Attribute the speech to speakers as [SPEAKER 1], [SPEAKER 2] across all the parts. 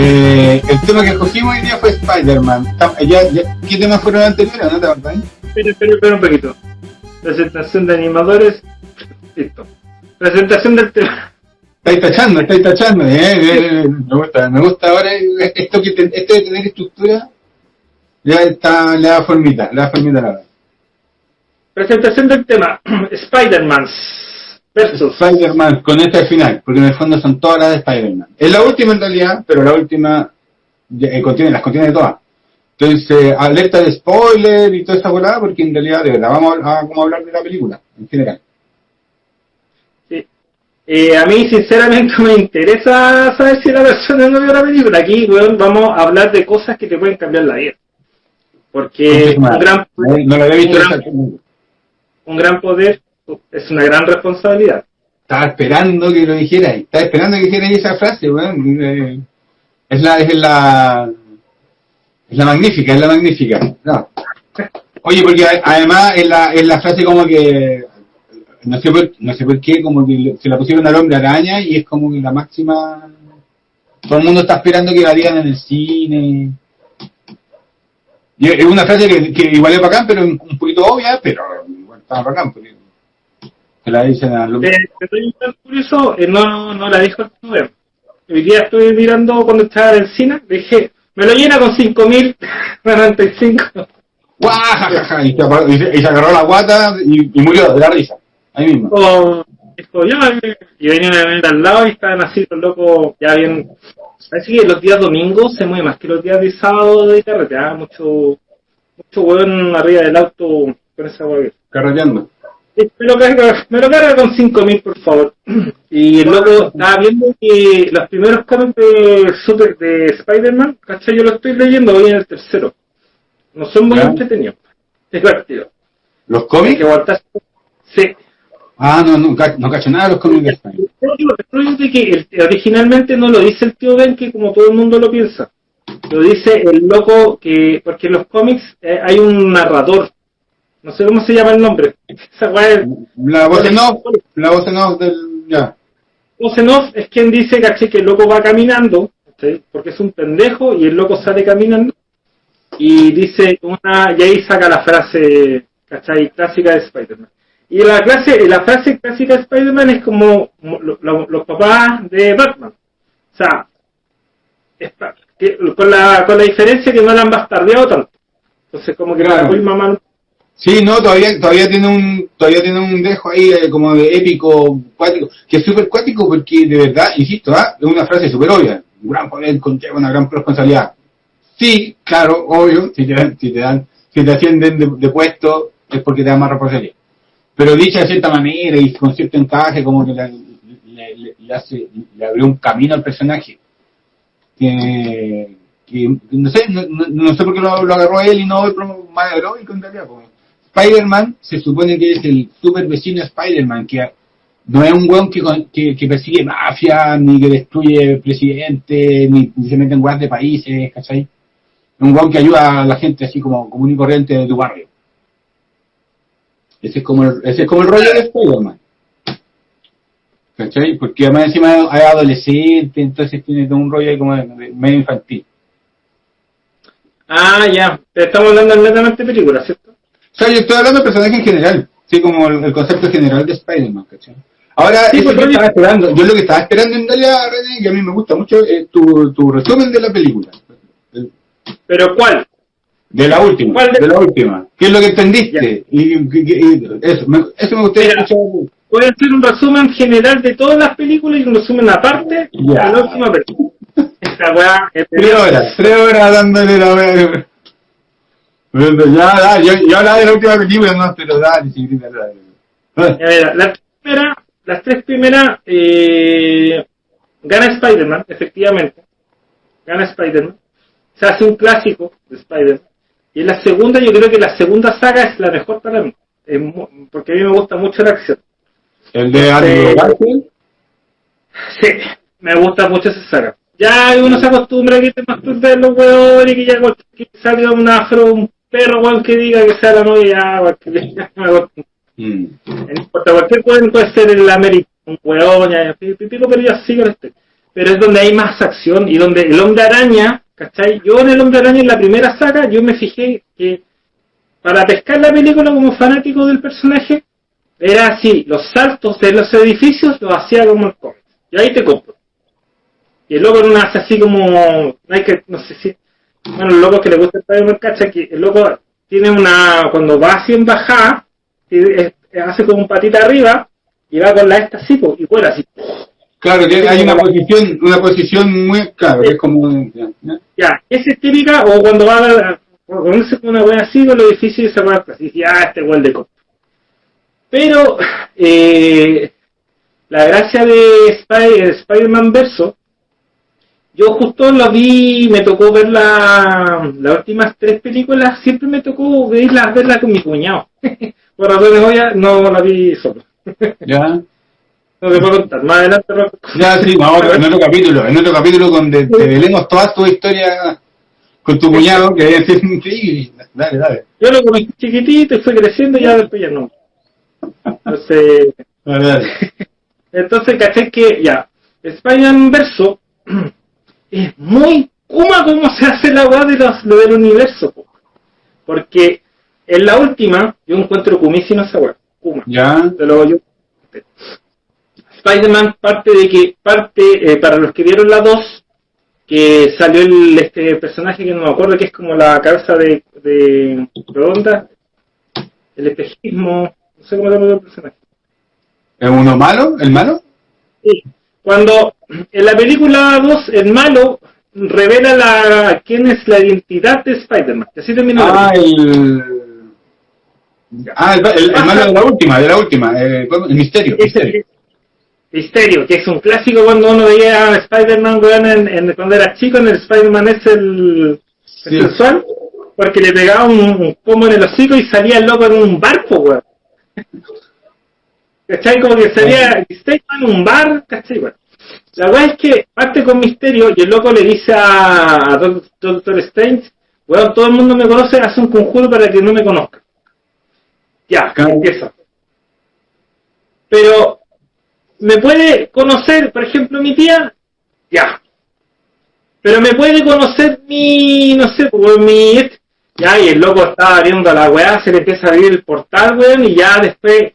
[SPEAKER 1] Eh, el tema que escogimos hoy día fue Spider-Man. ¿Qué temas fueron anteriores? ¿No te acordás?
[SPEAKER 2] Espera, espera, espera un poquito. Presentación de animadores. Listo. Presentación del tema.
[SPEAKER 1] Estáis tachando, estáis tachando. Eh, eh, eh, me gusta, me gusta ahora esto, que te- esto de tener estructura. Ya está, le da formita, le da formita la.
[SPEAKER 2] Presentación del tema. Spider-Man versus.
[SPEAKER 1] Spider-Man con este al final, porque en el fondo son todas las de Spider-Man. Es la última en realidad, pero la última eh, contiene, las contiene todas. Entonces, alerta de spoiler y toda esa volada, porque en realidad de verdad vamos a, a- vamos a hablar de la película, en general.
[SPEAKER 2] Eh, a mí, sinceramente, me interesa saber si la persona no vio la película. Aquí, weón, vamos a hablar de cosas que te pueden cambiar la vida. Porque un gran,
[SPEAKER 1] no, no lo había visto
[SPEAKER 2] un gran-
[SPEAKER 1] exactamente.
[SPEAKER 2] un gran poder es una gran responsabilidad.
[SPEAKER 1] Estaba esperando que lo dijeras, estaba esperando que dijeras esa frase, weón. Eh, Es la, es la, es la magnífica, es la magnífica. No. Oye, porque además es la, es la frase como que, no sé por, no sé por qué, como que se la pusieron al hombre araña y es como que la máxima, todo el mundo está esperando que la digan en el cine. Y es una frase que, que igual es bacán, pero un, poquito obvia, pero igual está bacán, porque se la dicen a los...
[SPEAKER 2] Un dato curioso, eh, no, no la dijo el ver. Hoy día estuve mirando cuando estaba en el cine, dije, me lo llena con 5.095.
[SPEAKER 1] ¡Guajajaja! Y se, y agarró la guata y, y murió de la risa. Ahí mismo.
[SPEAKER 2] Ya, eh, y venía una venta al lado y estaban así los locos, ya bien. Así que los días domingos se mueve más que los días de sábado de carretera, mucho, mucho hueón arriba del auto con esa hueá.
[SPEAKER 1] Carreteando.
[SPEAKER 2] Me lo carga, me lo carga con 5000 por favor. Y el loco estaba viendo que los primeros cómics de Super de Spider-Man, ¿cachai? Yo lo estoy leyendo hoy en el tercero. No son muy entretenidos. Es divertido.
[SPEAKER 1] ¿Los cómics?
[SPEAKER 2] que aguantar. Sí.
[SPEAKER 1] Ah, no, no, no cacho nada de los cómics de Spider.
[SPEAKER 2] Yo digo, es de que originalmente no lo dice el tío Ben, que como todo el mundo lo piensa. Lo dice el loco que, porque en los cómics eh, hay un narrador. No sé cómo se llama el nombre. Esa es-
[SPEAKER 1] La voz en off, la voz en off del... ya.
[SPEAKER 2] voz en off es quien dice, caché, que el loco va caminando, ¿sí? porque es un pendejo y el loco sale caminando y dice una, y ahí saca la frase, ¿cachai? Clásica de Spider-Man. Y la clase, la frase clásica de Spider-Man es como lo- lo- los papás de Batman. O sea, es pa- que- con, la, con la diferencia que no la han bastardeado tanto. Entonces como que
[SPEAKER 1] Claro.
[SPEAKER 2] papá y mamá
[SPEAKER 1] Sí, no, todavía, todavía tiene un, todavía tiene un dejo ahí eh, como de épico, cuático, que es súper cuático porque de verdad, insisto, ¿ah? es una frase súper obvia, un gran poder conlleva una gran responsabilidad. Sí, claro, obvio, si te dan, si te dan, si te ascienden de, de puesto es porque te dan más responsabilidad. Pero dicha de cierta manera y con cierto encaje, como que le, le, le- hace, le abrió un camino al personaje. Que, que no sé, no, no- sé por qué lo, lo agarró él y no otro más heroico en realidad. porque Spider-Man se supone que es el super vecino Spider-Man, que no es un weón que, que, que persigue mafia, ni que destruye presidente, ni, ni se mete en weas de países, ¿cachai? Es un weón que ayuda a la gente así como común y corriente de tu barrio. Ese es como el, ese es como el rollo de Spider-Man. ¿Cachai? Porque además encima es adolescente, entonces tiene todo un rollo ahí como de- de medio infantil.
[SPEAKER 2] Ah, ya. Estamos hablando netamente de películas, ¿cierto?
[SPEAKER 1] O sea, yo estoy hablando de personaje en general, sí, como el, el concepto general de Spider-Man, ¿cachai? Ahora,
[SPEAKER 2] Sí,
[SPEAKER 1] eso
[SPEAKER 2] pues,
[SPEAKER 1] estaba esperando, yo lo que estaba esperando en realidad, René, que a mí me gusta mucho, es tu, tu resumen de la película.
[SPEAKER 2] Pero ¿cuál?
[SPEAKER 1] De la última,
[SPEAKER 2] ¿Cuál de-
[SPEAKER 1] de la última. ¿Qué es lo que entendiste? Y, y- y- eso, me, eso me gustaría
[SPEAKER 2] Mira.
[SPEAKER 1] escuchar.
[SPEAKER 2] Voy a hacer un resumen general de todas las películas y un resumen aparte
[SPEAKER 1] Ya.
[SPEAKER 2] de la última película. Esta weá es
[SPEAKER 1] Tres horas, tres horas dándole la wea. Bueno, Ya, ya, yo, yo hablaba de la última película, no, pero dale, sí, dale,
[SPEAKER 2] mira, las tres primeras, las tres primeras eh, gana Spider-Man, efectivamente. Gana Spider-Man. Se hace un clásico de Spider-Man. Y en la segunda, yo creo que la segunda saga es la mejor para mí. Porque a mí me gusta mucho la acción.
[SPEAKER 1] El de
[SPEAKER 2] Eh,
[SPEAKER 1] Garfield.
[SPEAKER 2] Sí, me gusta mucho esa saga. Ya uno se acostumbra a que te masturbes los huevos y que ya que salga un afro, un perro, weón, que diga que sea la novia, ya.
[SPEAKER 1] Mm.
[SPEAKER 2] No importa, cualquier weón puede ser el América, un huevón, ya, pico, pero ya sí con este. Pero es donde hay más acción y donde el hombre araña, ¿cachai? Yo en el hombre araña en la primera saga, yo me fijé que para pescar la película como fanático del personaje, era así, los saltos de los edificios los hacía como el cómic. Y ahí te compro. Y el loco no hace así como, no hay que, no sé si, bueno, el loco que le gusta el cacha que el loco tiene una, cuando va así en bajada, hace como un patita arriba, y va con la esta así, pues, y vuela así.
[SPEAKER 1] Claro, que hay una posición, una posición muy, claro, que es como, ya, ya.
[SPEAKER 2] Ya, es típica, o cuando va a, ponerse con una wea así con edificios y se va así, y ah, este weón de costo. Pero, eh, la gracia de Spy- Spider-Man Verso, yo justo lo vi, me tocó ver la, las últimas tres películas, siempre me tocó verlas, verla con mi cuñado. Por razones obvias, no la vi solo.
[SPEAKER 1] ya.
[SPEAKER 2] No te puedo contar, más adelante lo-
[SPEAKER 1] Ya, sí, vamos, en otro capítulo, en otro capítulo donde te velemos toda tu historia con tu cuñado, que ser increíble. Dale, dale.
[SPEAKER 2] Yo lo conocí chiquitito y fue creciendo y ya después ya no. Entonces,
[SPEAKER 1] Dale, dale.
[SPEAKER 2] entonces caché que ya, Spider-Man Verso es muy Kuma como se hace la weá de los, lo del universo. po. Porque en la última yo encuentro kumísima esa weá. Kuma.
[SPEAKER 1] Ya.
[SPEAKER 2] Te lo yo. Spider-Man parte de que, parte, eh, para los que vieron la 2, que salió el este personaje que no me acuerdo que es como la cabeza de, de redonda, el espejismo, no sé cómo se llama el personaje.
[SPEAKER 1] ¿Es uno malo? ¿El malo?
[SPEAKER 2] Sí. Cuando en la película 2 el malo revela la quién es la identidad de Spider-Man. Así termina la
[SPEAKER 1] Ah,
[SPEAKER 2] película.
[SPEAKER 1] el. Ah, el, el- el malo de la última, de la última. eh, ¿cómo? el misterio. misterio.
[SPEAKER 2] Misterio, que es un clásico cuando uno veía a Spider-Man en, en- cuando era chico, en el Spider-Man es el, el
[SPEAKER 1] Sí.
[SPEAKER 2] sensual, porque le pegaba un, un pomo en el hocico y salía el loco en un barco, weón. ¿Cachai? Como que salía Spider-Man en un bar, ¿cachai? Bueno. La weá es que parte con misterio y el loco le dice a, a Doc- Doctor Strange, weón, todo el mundo me conoce, hace un conjuro para que no me conozca. Ya,
[SPEAKER 1] Claro.
[SPEAKER 2] empieza. Pero, ¿me puede conocer, por ejemplo, mi tía? Ya. Pero me puede conocer mi, no sé, pues, mi... Ya, y el loco estaba abriendo la weá, se le empieza a abrir el portal, weón, y ya después...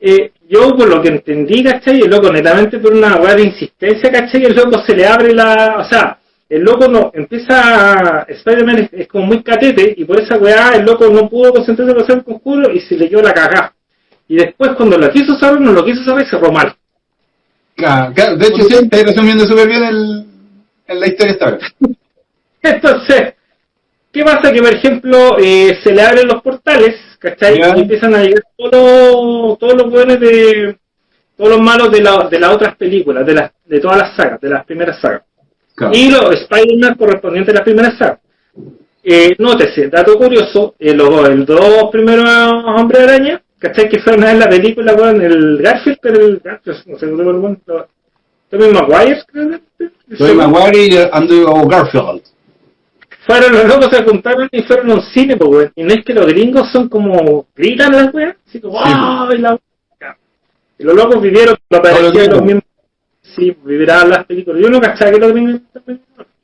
[SPEAKER 2] eh, yo, por lo que entendí, ¿cachai? El loco, netamente por una weá de insistencia, ¿cachai? El loco se le abre la... O sea, el loco no... Empieza... Spider-Man es, como muy catete, y por esa weá el loco no pudo concentrarse para hacer el conjuro y se le dio la cagá. Y después, cuando lo quiso saber, no lo quiso saber, se cerró.
[SPEAKER 1] Claro, claro, de hecho, sí, estáis resumiendo súper bien el, en la historia esta vez.
[SPEAKER 2] Entonces, ¿qué pasa? Que, por ejemplo, eh, se le abren los portales, ¿cachai?
[SPEAKER 1] Ya.
[SPEAKER 2] Y empiezan a llegar todos los, todos los buenos de... Todos los malos de, la- de las otras películas, de, las, de todas las sagas, de las primeras sagas.
[SPEAKER 1] Claro.
[SPEAKER 2] Y los Spider-Man correspondientes a las primeras sagas. Eh, nótese, dato curioso, eh, los el dos primeros Hombres Araña, ¿cachai? Que fueron en la película, weón, el Garfield, pero el Garfield, no sé, no me acuerdo, Tommy Maguire, creo que
[SPEAKER 1] Soy Maguire y Andrew Garfield.
[SPEAKER 2] Fueron los locos se juntaron y fueron a un cine, pues, weón. Y no es que los gringos son como gritan las weas, así como,
[SPEAKER 1] Sí,
[SPEAKER 2] ¡ay, la! Y los locos vivieron, lo
[SPEAKER 1] Todos los
[SPEAKER 2] parecían los mismos. Sí, vivirán las películas. Yo no cachaba que los gringos.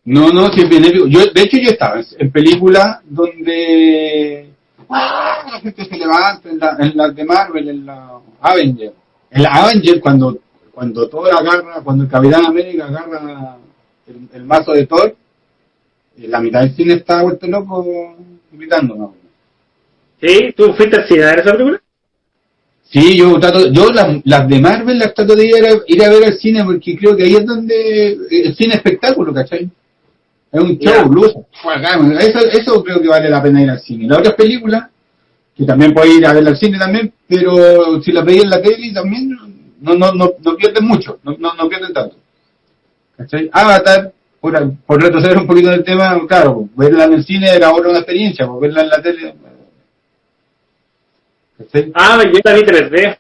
[SPEAKER 1] No, no, sí. Yo, de hecho, yo estaba en, en películas donde ¡ah! la gente se levanta, en la, en las de Marvel, en la Avenger. En la Avenger, cuando, cuando Thor agarra, cuando el Capitán América agarra el, el mazo de Thor, eh, la mitad del cine está vuelto loco gritando, ¿no?
[SPEAKER 2] ¿Sí? ¿Tú fuiste al cine a ver esa película?
[SPEAKER 1] Sí, yo trato, yo las, las de Marvel las trato de ir a, ir a ver al cine porque creo que ahí es donde el cine espectáculo, ¿cachai? Es un show, luz, eso, eso creo que vale la pena ir al cine. Las otras películas, que también puedes ir a ver al cine también, pero si las veis en la tele también no, no, no, no pierden mucho, no, no, no pierden tanto. ¿Cachai? Avatar, por, por retroceder un poquito en el tema, claro, verla en el cine era ahora una experiencia, pues verla en la tele. ¿Cachai?
[SPEAKER 2] Ah, yo la vi 3D.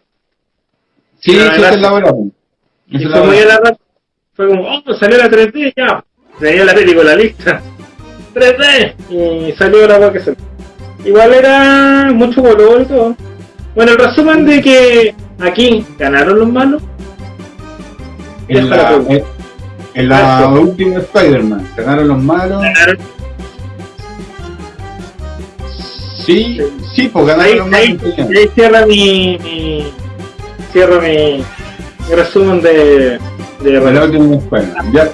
[SPEAKER 1] Sí, sí,
[SPEAKER 2] verdad-
[SPEAKER 1] es la hora. pues.
[SPEAKER 2] Y fue muy. Fue como, oh, salió la 3D, ya. Tenía la película lista. 3D. Y salió la weá que salió. Igual era mucho color y todo. Bueno, el resumen de que aquí ganaron los malos.
[SPEAKER 1] En
[SPEAKER 2] la pregunta.
[SPEAKER 1] en, en la última Spider-Man, ganaron los malos.
[SPEAKER 2] Ganaron.
[SPEAKER 1] Sí, sí, pues
[SPEAKER 2] Ahí,
[SPEAKER 1] ganaron los
[SPEAKER 2] ahí,
[SPEAKER 1] malos.
[SPEAKER 2] ahí cierra mi, mi cierra mi, mi resumen de, de
[SPEAKER 1] la última Spider-Man. Ya,